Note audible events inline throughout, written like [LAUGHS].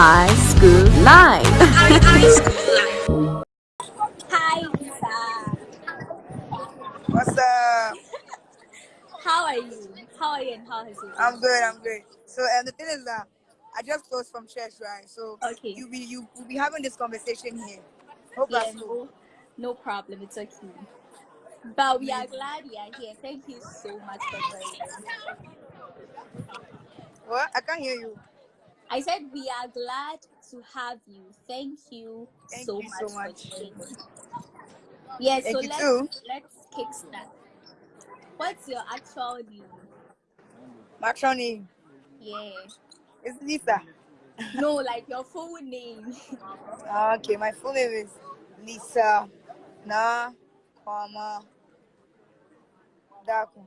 High School Live. Hi, Lisa. What's up? How are you? How are you and how has it? I'm good. I'm good. So, and the thing is that I just closed from church, right? So, Okay. you be you will be having this conversation here. Hope yeah, that's cool. no, no problem. It's okay. But we are glad you are here. Thank you so much for joining. What? I can't hear you. I said we are glad to have you. Thank you Thank so you much so much. Yeah, Thank so you let's too. let's kickstart. What's your actual name? My actual name Yeah. It's Lisa. No, [LAUGHS] like your full name. Ah, Okay, my full name is Lisa Na Kwama Daku.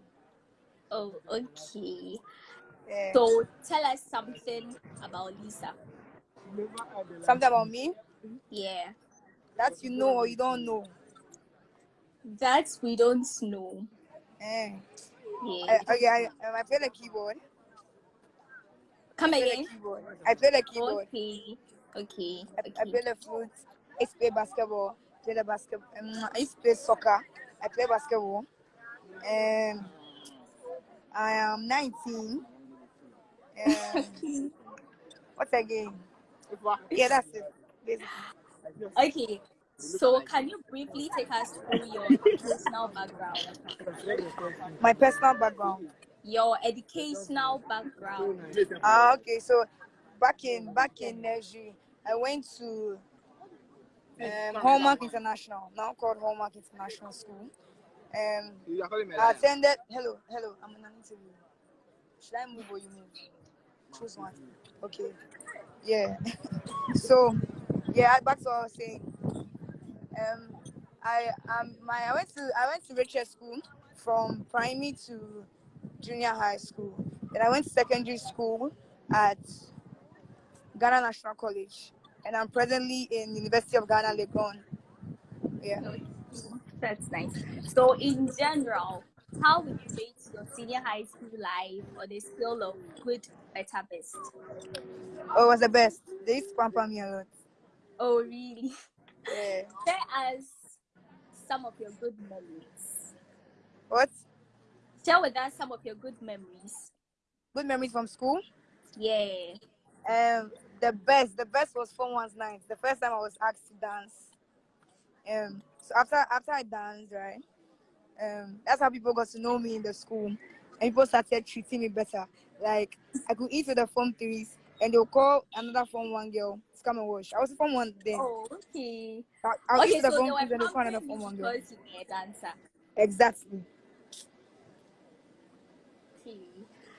oh, okay. Yeah. So tell us something about Lisa. Something about me Yeah. that you know or you don't know. That we don't know. Eh. Yeah. I, okay, I, um, I play the keyboard. Come I again. keyboard. I play the keyboard. Okay. Okay. I, I play the flute. I play basketball. Play the basketball. Um, I used to play soccer. I play basketball. And I am 19. [LAUGHS] What's again? Yeah, that's it. Basically. Okay. So can you briefly take us through your personal background? My personal background. Your educational background. Ah, okay. So back in back in Nigeria, I went to um, Hallmark International, now called Hallmark International School. Um, I attended. Hello, hello. I'm in an interview. Should I move or you move? Choose one. Okay. Yeah. [LAUGHS] so, yeah. Back to what I was saying. Um, I um my I went to I went to Richard School from primary to junior high school. Then I went to secondary school at Ghana National College, and I'm presently in University of Ghana, Legon. Yeah. That's nice. So in general, how would you rate your senior high school life on a scale of good, better, best? Oh, it was the best. They used to pamper me a lot. Oh really? Yeah. [LAUGHS] Share us some of your good memories. What? Share with us some of your good memories. Good memories from school. Yeah. Um, the best, the best was Form One's night. The first time I was asked to dance. Um, so after after I danced, right? Um, that's how people got to know me in the school, and people started treating me better. Like I could eat with the Form Threes, and they'll call another Form One girl to come and wash. I was Form One then. Oh, okay. I, I'll Okay, eat with the Form Threes, and they'll call another Form One girl. because you were a dancer. Exactly. Okay.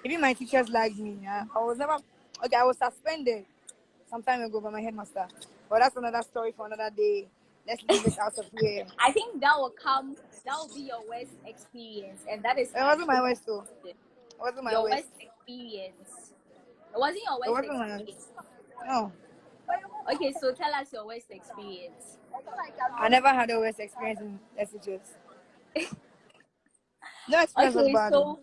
Even my teachers liked me. Yeah? I was never okay. I was suspended some time ago by my headmaster, but that's another story for another day. Let's leave it out of here. I think that will come. That will be your worst experience, and that is It wasn't my worst though. It wasn't my your worst. experience. It wasn't your worst. It wasn't my experience. No, Okay, so tell us your worst experience. I never had a worst experience in SHS. [LAUGHS] No experience was Okay, bad. so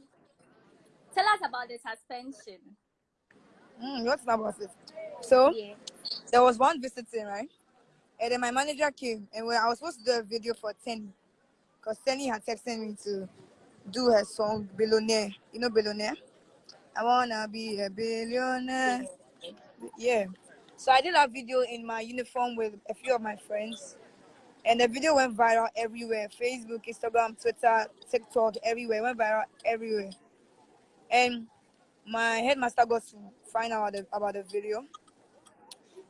tell us about the suspension. Mm, what's about it? So Yeah. there was one visiting, right? And then my manager came, and when I was supposed to do a video for Teni, because Teni had texted me to do her song Billionaire. You know Billionaire? I wanna be a billionaire. Yeah. So I did a video in my uniform with a few of my friends. And the video went viral everywhere. Facebook, Instagram, Twitter, TikTok, everywhere. It went viral everywhere. And my headmaster got to find out about the, about the video.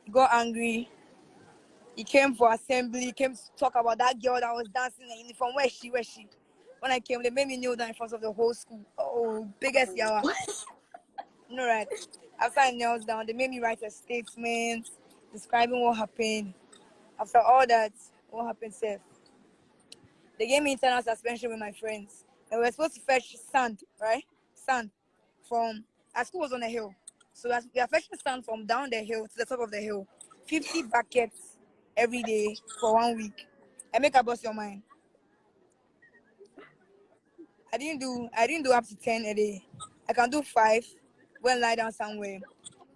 He got angry. He came for assembly, he came to talk about that girl that was dancing in uniform. Where she? Where she? When I came, they made me kneel down in front of the whole school. Oh, biggest yawa. No, right. After I knelt down, they made me write a statement describing what happened. After all that, what happened, Seth? They gave me internal suspension with my friends. And we were supposed to fetch sand, right? Sand from our school was on a hill. So we are fetching sand from down the hill to the top of the hill. 50 buckets every day for one week. I make a bust your mind. I didn't do I didn't do up to 10 a day. I can do five, and lie down somewhere.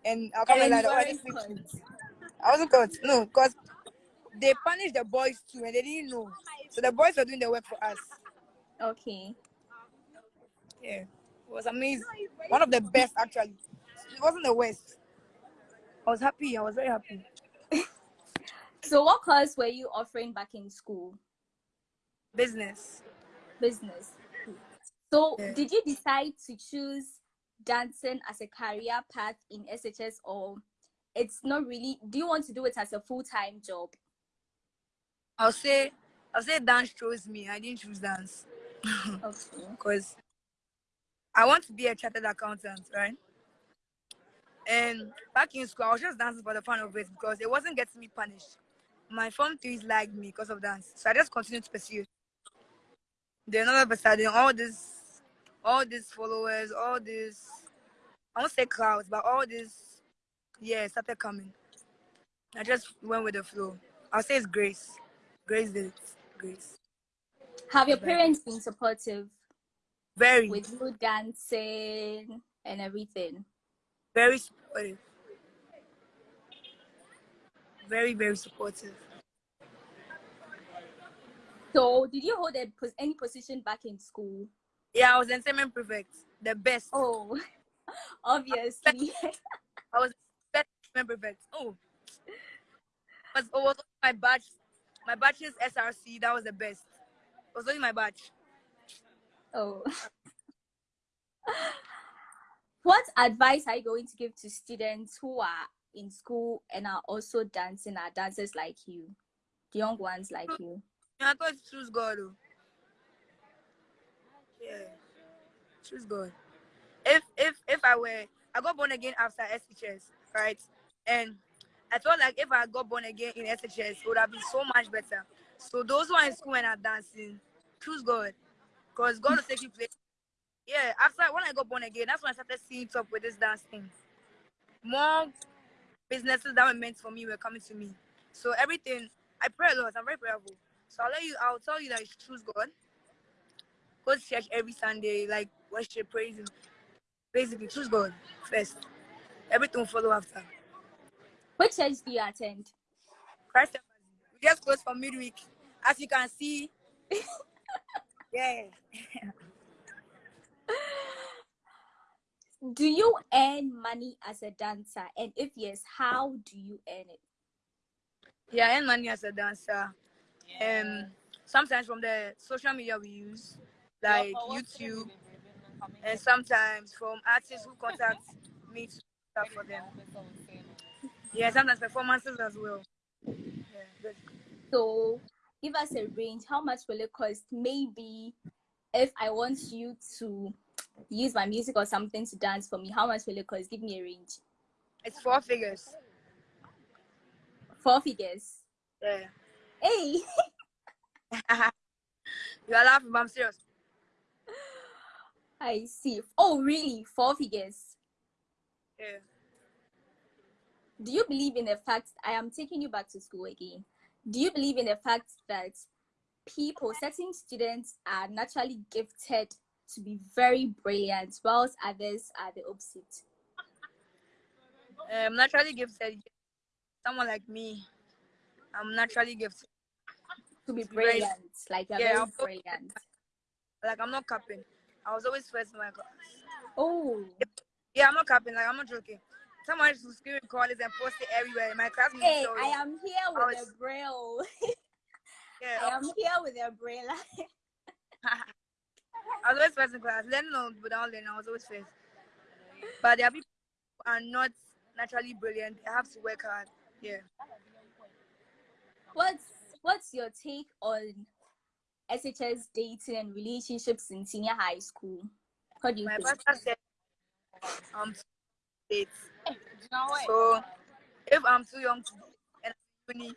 and I'll come And and then like, you I weren't didn't sleep. I wasn't caught. No, because they punished the boys too, and they didn't know. So the boys were doing the work for us. Okay. Yeah, it was amazing. One of the best actually. It wasn't the worst. I was happy. I was very happy. So what course were you offering back in school? Business. Business. So Yeah. did you decide to choose dancing as a career path in SHS or it's not really do you want to do it as a full-time job? I'll say, I'll say dance chose me. I didn't choose dance Okay. [LAUGHS] because I want to be a chartered accountant, right? And back in school, I was just dancing for the fun of it because it wasn't getting me punished. My form threes liked me because of dance, so I just continued to pursue. Then all of a sudden, all this, all these followers, all this, I won't say crowds, but all this, yeah, started coming. I just went with the flow. I'll say it's grace. Grace did it. Grace. Have your parents been supportive Very, with you dancing and everything? very supportive. Very, very supportive. So did you hold any position back in school? Yeah, I was entertainment prefect. The best. Oh, [LAUGHS] obviously. [LAUGHS] I was best entertainment prefect. Oh. Was, it was my batch. My batch's SRC. That was the best. It was only my batch. Oh. [LAUGHS] what advice are you going to give to students who are in school and are also dancing, are dancers like you, the young ones like you? Yeah, I thought choose God. Yeah, choose God. If if if I were, I got born again after SHS, right? And I felt like if I got born again in SHS, it would have been so much better. So those who are in school and are dancing, choose God, cause God will take you place. Yeah, after when I got born again, that's when I started seeing up with this dance thing. More businesses that were meant for me were coming to me. So everything, I pray a lot. I'm very prayerful. So I'll let you. I'll tell you that you choose God. Go to church every Sunday, like worship, praise Him. Basically, choose God first. Everything will follow after. Which church do you attend? Christ, Embassy. we just closed for midweek. As you can see, [LAUGHS] yeah. [LAUGHS] Do you earn money as a dancer? And if yes, how do you earn it? Yeah, I earn money as a dancer. Um, sometimes from the social media we use, like YouTube, and sometimes from artists who contact me to stuff for them. Yeah, sometimes performances as well. Yeah, basically. So give us a range. How much will it cost? Maybe if I want you to use my music or something to dance for me, how much will it cost? Give me a range. it's four figures. Four figures. Yeah. Hey, [LAUGHS] you are laughing, but I'm serious. I see. Oh, really? Four figures. Yeah. Do you believe in the fact I am taking you back to school again? Do you believe in the fact that people, certain students are naturally gifted to be very brilliant, whilst others are the opposite? I'm naturally gifted. Someone like me, I'm naturally gifted. To be brilliant, like you're Yeah, very I'm- brilliant. Like I'm not capping. I was always first in my class. Oh, Yeah, I'm not capping. Like I'm not joking. Someone used to scream call and post it everywhere. My classmates. hey, saw I am here with was- a braille. [LAUGHS] Yeah, I am here with a braille. [LAUGHS] I was always first in class. Learning on without learning, I was always first. But there are people who are not naturally brilliant. They have to work hard. Yeah. what's what's your take on SHS dating and relationships in senior high school? What do you My think? pastor said I'm too late. So if I'm too young to date and I'm uni,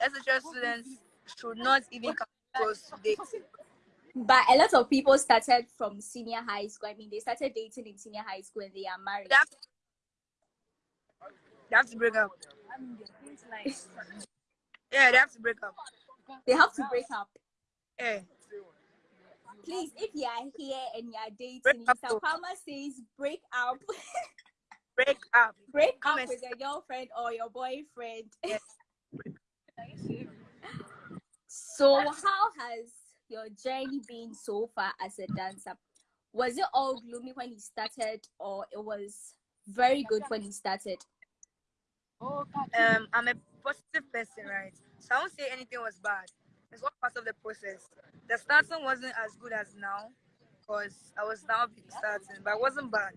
SHS students should not even come close to dating. But a lot of people started from senior high school. I mean, they started dating in senior high school and they are married. They have they have to break up. Yeah, they have to break up. They have to break up. Yeah. Please, if you are here and you are dating, Break Mr. Palmer says break up. [LAUGHS] break up. Break Come up with your girlfriend or your boyfriend. Yes. [LAUGHS] so, how has your journey been so far as a dancer? Was it all gloomy when you started, or it was very good when you started? Um, I'm a positive person, right? So I won't say anything was bad. It's all part of the process. The starting wasn't as good as now, because I was now starting, but it wasn't bad.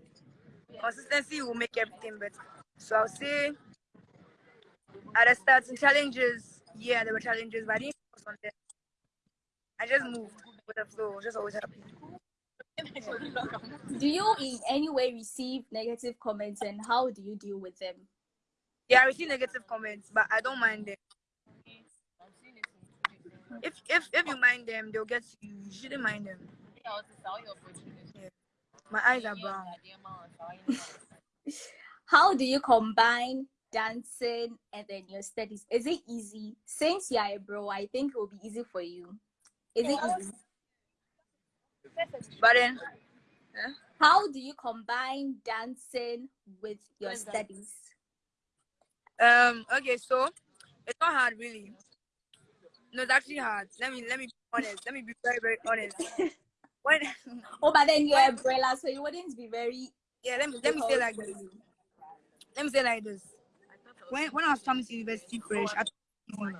Consistency will make everything better. So I'll say at the starting challenges, yeah, there were challenges, but I didn't focus on them. I just moved with the flow, just always happy. Do you in any way receive negative comments, and how do you deal with them? Yeah, I receive negative comments, but I don't mind them. If if if you mind them, they'll get you. You shouldn't mind them. Yeah. My eyes are brown. How do you combine dancing and then your studies? Is it easy? Since you are a bro, I think it will be easy for you. Is it easy? But then How do you combine dancing with your studies? um okay, so it's not hard really. No, it's actually hard. Let me let me be honest. Let me be very, very honest. [LAUGHS] When Oh, but then you're a umbrella, so you wouldn't be very. yeah, let me let me say difficult like this. Let me say like this. When when I was coming to university fresh, I thought it was easy.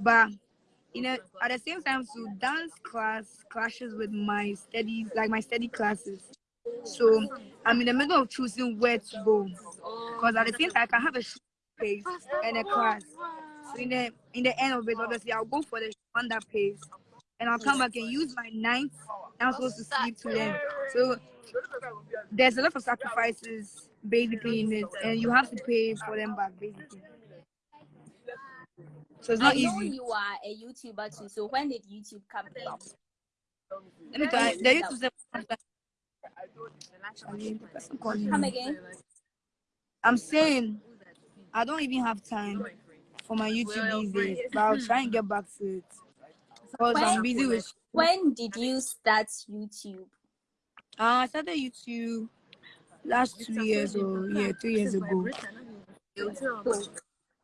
but you know, at the same time, so dance class clashes with my studies, like my study classes. So I'm in the middle of choosing where to go, because at the same time I can have a short pace and a class. So in the in the end of it, obviously I'll go for the one that pays, and I'll come back and use my night. I'm supposed to sleep to learn. So there's a lot of sacrifices basically in it, and you have to pay for them back basically. So it's I not know easy. you are a YouTuber too. So when did YouTube come about? Let me tell you, the YouTube say- the person calling Come again. I'm saying I don't even have time for my YouTube these days, but I'll try and get back to it. Because I'm busy with. When did you start YouTube? Uh, I started YouTube last two years or yeah, two years ago.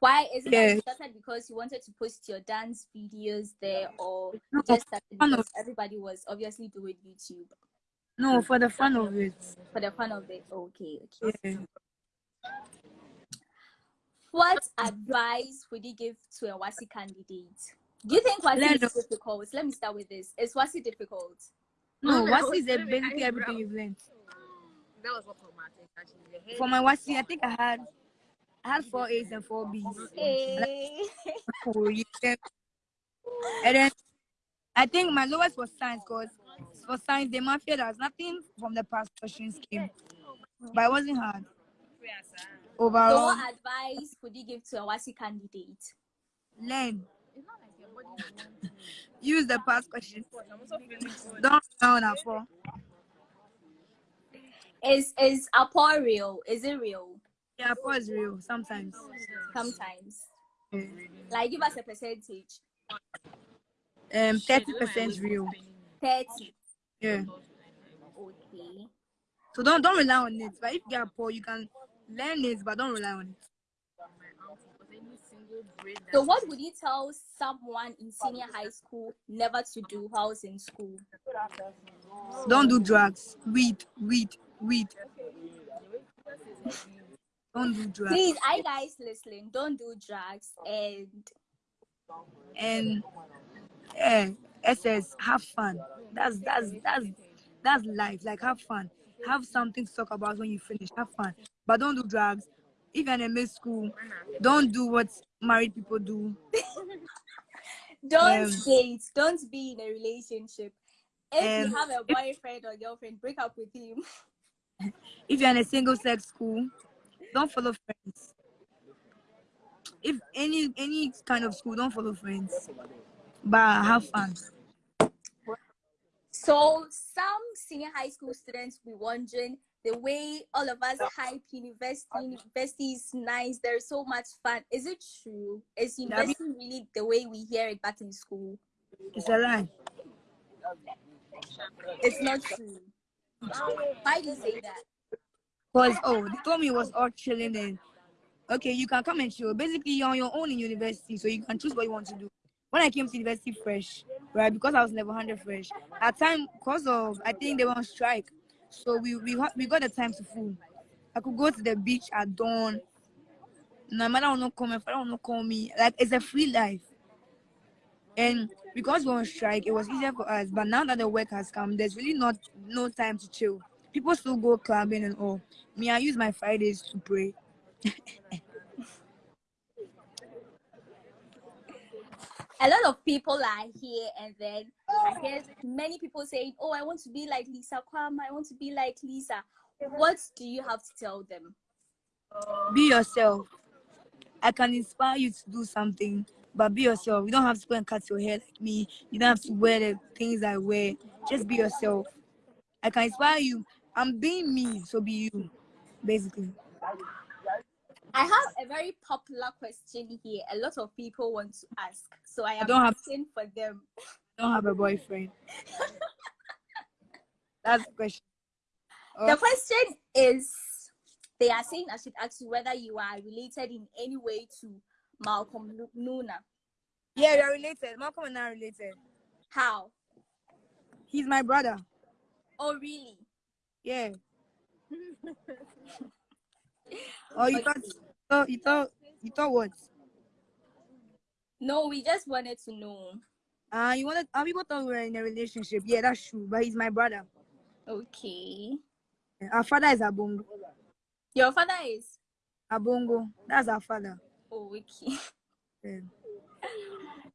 Why is it that you started because you wanted to post your dance videos there, or No, just started fun of- because everybody was obviously doing YouTube No, for the fun of it. for the fun of it? Oh, okay, okay. Yeah. What advice would you give to a WASSCE candidate? Do you think WASSCE Learn- is difficult? Let me start with this. Is WASSCE difficult? No, what is it? Basically everything you've learned. That was what traumatic actually. For my WASSCE, I think I had I had four A's and four B's. Hey. Oh. And then I think my lowest was science because for science the mafia there's nothing from the past questions came. But it wasn't hard. So Overall, what advice would you give to a WASSCE candidate? learn. Use the past questions. Don't down at four. Is is Apo real? Is it real? Yeah, four is real sometimes. Sometimes. Yeah. Like give us a percentage. Um, thirty percent real. 30. Yeah. Okay. So don't don't rely on it. But if you are poor, you can learn it, but don't rely on it. So what would you tell someone in senior high school never to do whilst in school? Don't do drugs. Weed, weed, weed. Don't do drugs. Please, I guys listening, don't do drugs and And yeah, SS, have fun. That's that's that's that's life. Like have fun. Have something to talk about when you finish. Have fun. But don't do drugs. If you're in a mid school, don't do what married people do. [LAUGHS] don't Um, date, don't be in a relationship. If um, you have a boyfriend or girlfriend, break up with him. [LAUGHS] If you're in a single sex school, don't follow friends. If any any kind of school, don't follow friends. But have fun. So some senior high school students will be wondering the way all of us hype university. University is nice. There's so much fun. Is it true? Is university really the way we hear it back in school? It's a lie. It's not true. Why do you say that? Cause oh, they told me it was all chilling and okay, you can come and chill. Basically, you're on your own in university, so you can choose what you want to do. When I came to university fresh, right, because I was level 100 fresh, at time, because of I think they were on strike, so we we we got the time to fool. I could go to the beach at dawn. No matter will not come, my father will not call me. Like it's a free life. And because we're on strike, it was easier for us. But now that the work has come, there's really not no time to chill. People still go clubbing and all. Me, I use my Fridays to pray. a lot of people are here and then I hear many people saying, Oh, I want to be like Lisa Kwam, I want to be like Lisa. What do you have to tell them? Be yourself. I can inspire you to do something, but be yourself. You don't have to go and cut your hair like me. You don't have to wear the things I wear. Just be yourself. I can inspire you. I'm being me, so be you, basically. I have a very popular question here. A lot of people want to ask, so I am don't have- asking for them. I don't have a boyfriend. [LAUGHS] That's the question. The Oh, question is they are saying I should ask you whether you are related in any way to Malcolm Nuna. yeah, we are related. Malcolm and I are related. How? He's my brother. Oh, really? Yeah. [LAUGHS] oh, you thought, you thought, you thought what? No, we just wanted to know. Uh, you wanted, uh, people thought we were in a relationship. Yeah, that's true. But he's my brother. Okay. Our father is Abongo. Your father is? Abongo. That's our father. Oh, okay. [LAUGHS] Yeah.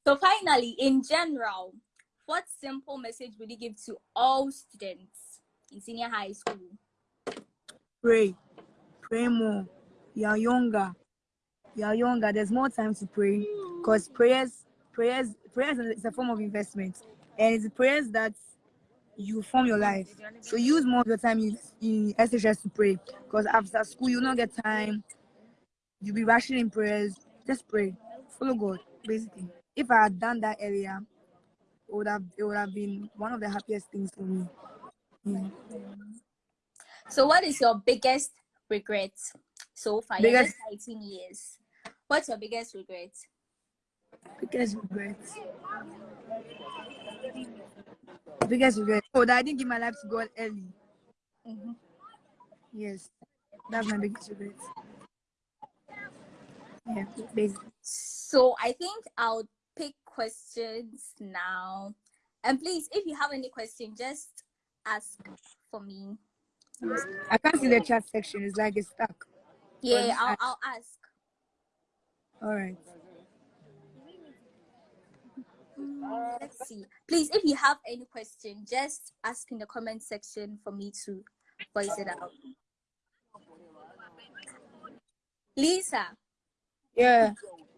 So finally, in general, what simple message would you give to all students in senior high school? Pray. Pray more. You are younger. You are younger. There's more time to pray. Because prayers, prayers, prayers is a form of investment. And it's prayers that you form your life. So use more of your time in, in SHS to pray. Because after school, you'll not get time. You'll be rushing in prayers. Just pray. Follow God, basically. If I had done that earlier, it would have it would have been one of the happiest things for me. Yeah. So, what is your biggest regret so far? Biggest- just 19 years. What's your biggest regret? Biggest regret. Biggest regret. Oh, that I didn't give my life to God early. Mhm. Yes, that's my biggest regret. Yeah, basically. So, I think I'll pick questions now. And please, if you have any question, just ask for me. I can't see the chat section. It's like it's stuck. Yeah, I'll, ask. I'll ask. All right. Mm, Let's see. Please, if you have any question, just ask in the comment section for me to voice it out. Lisa, Yeah.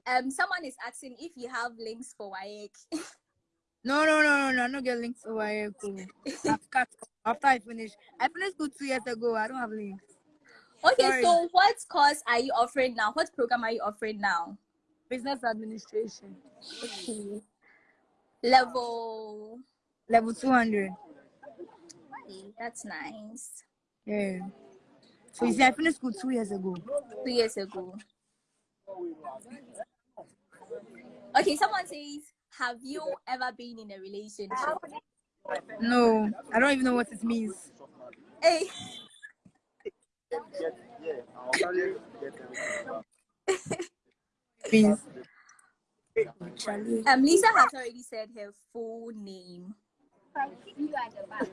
um, someone is asking if you have links for WAEC. [LAUGHS] No, no, no, no, no. I'm not getting links over here. Cool. [LAUGHS] Cut after I finish. I finished school two years ago. I don't have links. okay, Sorry. so what course are you offering now? What program are you offering now? Business administration. Okay. Level. Level 200. Okay, that's nice. Yeah. So you see, I finished school two years ago. Two years ago. Okay, someone says, have you ever been in a relationship? No, I don't even know what it means. Hey. means. Um, Lisa has already said her full name.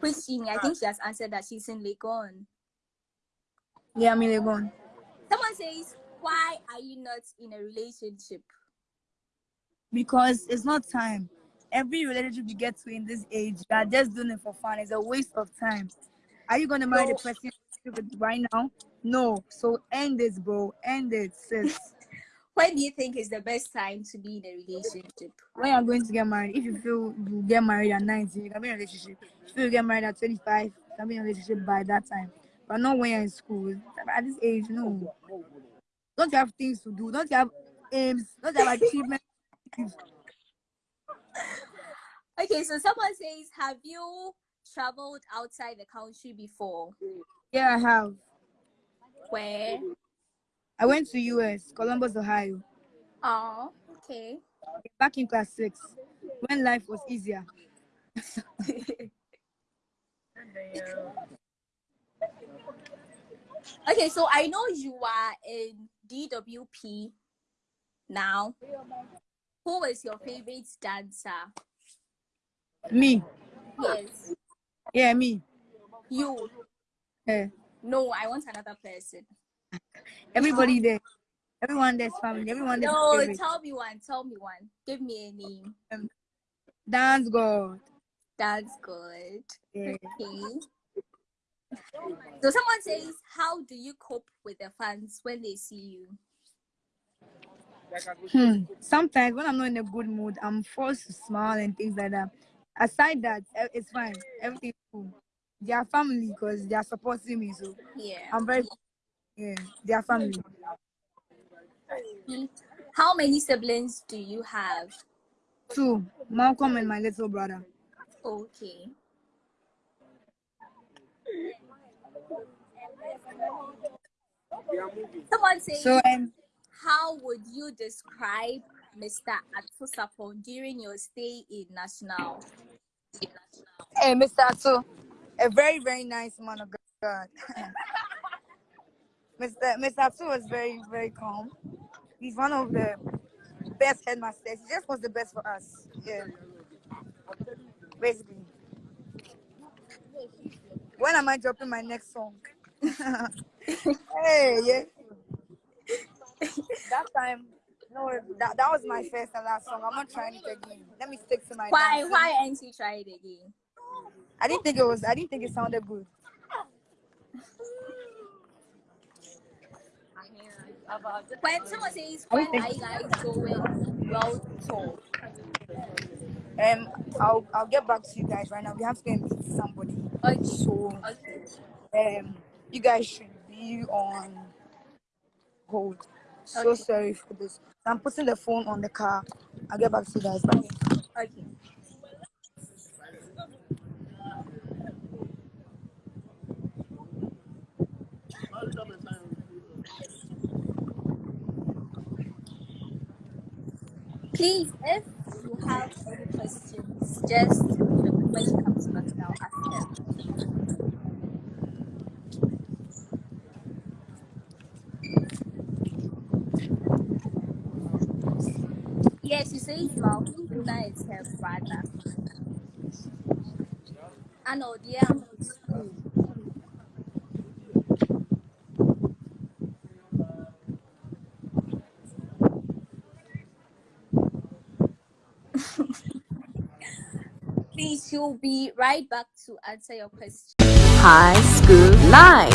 Christine, I think she has answered that she's in Legon. Yeah, I'm in Legon. Someone says, why are you not in a relationship? Because it's not time. Every relationship you get to in this age, you are just doing it for fun. It's a waste of time. Are you gonna marry the person right now? No. So end this, bro. End it, sis. [LAUGHS] When do you think is the best time to be in a relationship? when you're going to get married, if you feel you get married at 19, you can be in a relationship. If you feel you get married at 25, you can be in a relationship by that time. But not when you're in school. At this age, no. Don't you have things to do? Don't you have aims? Don't you have achievements? [LAUGHS] Okay, so someone says, have you traveled outside the country before? Yeah, I have. Where? I went to US, Columbus, Ohio. Oh, okay. Back in class six, when life was easier. [LAUGHS] okay, so I know you are in DWP now. Who is your favorite dancer? Me. Yes. Yeah, me. You. Yeah. No, I want another person. Everybody there. Everyone there's family. Everyone there's No, favorite. tell me one. Tell me one. Give me a name. Um, Dance God. That's good. Yeah. Okay. So someone says, how do you cope with the fans when they see you? Hmm. Sometimes when I'm not in a good mood, I'm forced to smile and things like that. Aside that, it's fine. Everything's cool. They are family because they are supporting me. So Yeah. I'm very yeah, they are family. How many siblings do you have? Two, Malcolm and my little brother. Okay. Someone says, So um how would you describe Mr. Atusapon during your stay in National? Hey, Mr. Atu, a very, very nice man of God. [LAUGHS] Mr. Mr. Atu was very, very calm. He's one of the best headmasters. He just was the best for us. Yeah. Basically. When am I dropping my next song? [LAUGHS] hey, yeah. [LAUGHS] that time, no, that, that was my first and last song. I'm not trying it again. Let me stick to my Why dancing. why ain't you try it again? I didn't think it was. I didn't think it sounded good. When someone says when are you guys going world tour? Um, I'll I'll get back to you guys right now. We have to go and meet somebody. Okay. So Okay. um, you guys should be on hold. So Okay. sorry for this. I'm putting the phone on the car. I'll get back to you guys. Bye. Okay. Please, if you have any questions, just when she comes back now, ask her. Yes, she says Malcolm Nuna is her brother. I know, yeah, school. Please, she'll be right back to answer your question. High School Live.